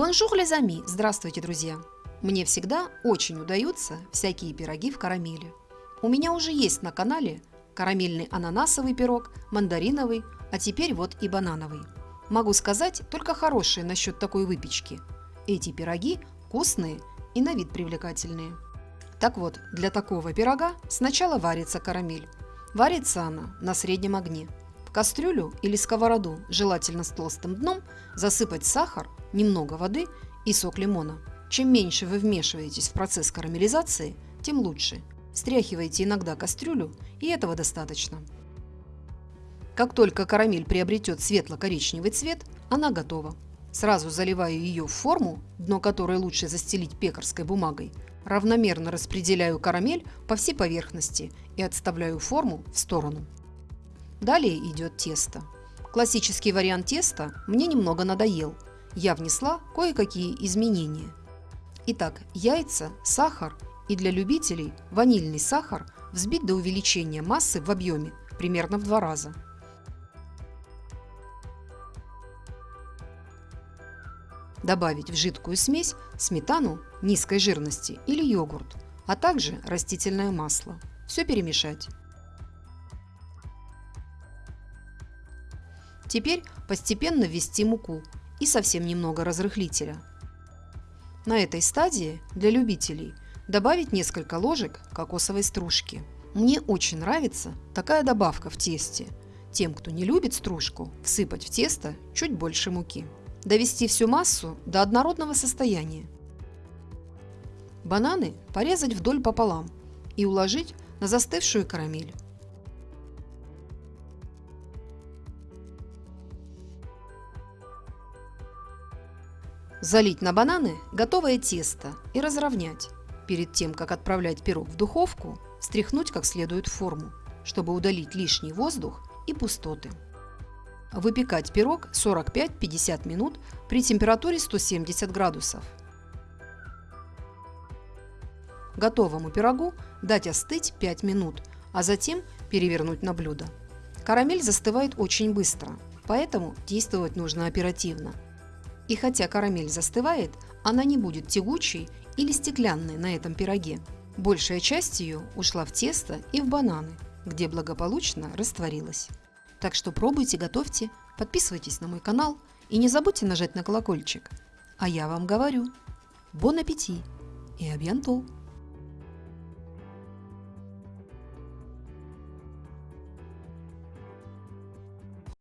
Bonjour les amis! Здравствуйте, друзья! Мне всегда очень удаются всякие пироги в карамели. У меня уже есть на канале карамельный ананасовый пирог, мандариновый, а теперь вот и банановый. Могу сказать только хорошее насчет такой выпечки. Эти пироги вкусные и на вид привлекательные. Так вот, для такого пирога сначала варится карамель. Варится она на среднем огне. В кастрюлю или сковороду, желательно с толстым дном, засыпать сахар, немного воды и сок лимона. Чем меньше вы вмешиваетесь в процесс карамелизации, тем лучше. Стряхивайте иногда кастрюлю, и этого достаточно. Как только карамель приобретет светло-коричневый цвет, она готова. Сразу заливаю ее в форму, дно которой лучше застелить пекарской бумагой, равномерно распределяю карамель по всей поверхности и отставляю форму в сторону. Далее идет тесто. Классический вариант теста мне немного надоел. Я внесла кое-какие изменения. Итак, яйца, сахар и для любителей ванильный сахар взбить до увеличения массы в объеме примерно в два раза. Добавить в жидкую смесь сметану низкой жирности или йогурт, а также растительное масло. Все перемешать. Теперь постепенно ввести муку и совсем немного разрыхлителя. На этой стадии для любителей добавить несколько ложек кокосовой стружки. Мне очень нравится такая добавка в тесте. Тем, кто не любит стружку, всыпать в тесто чуть больше муки. Довести всю массу до однородного состояния. Бананы порезать вдоль пополам и уложить на застывшую карамель. Залить на бананы готовое тесто и разровнять. Перед тем, как отправлять пирог в духовку, встряхнуть как следует форму, чтобы удалить лишний воздух и пустоты. Выпекать пирог 45-50 минут при температуре 170 градусов. Готовому пирогу дать остыть 5 минут, а затем перевернуть на блюдо. Карамель застывает очень быстро, поэтому действовать нужно оперативно – и хотя карамель застывает, она не будет тягучей или стеклянной на этом пироге. Большая часть ее ушла в тесто и в бананы, где благополучно растворилась. Так что пробуйте, готовьте, подписывайтесь на мой канал и не забудьте нажать на колокольчик. А я вам говорю, бон аппетит и абьянтол!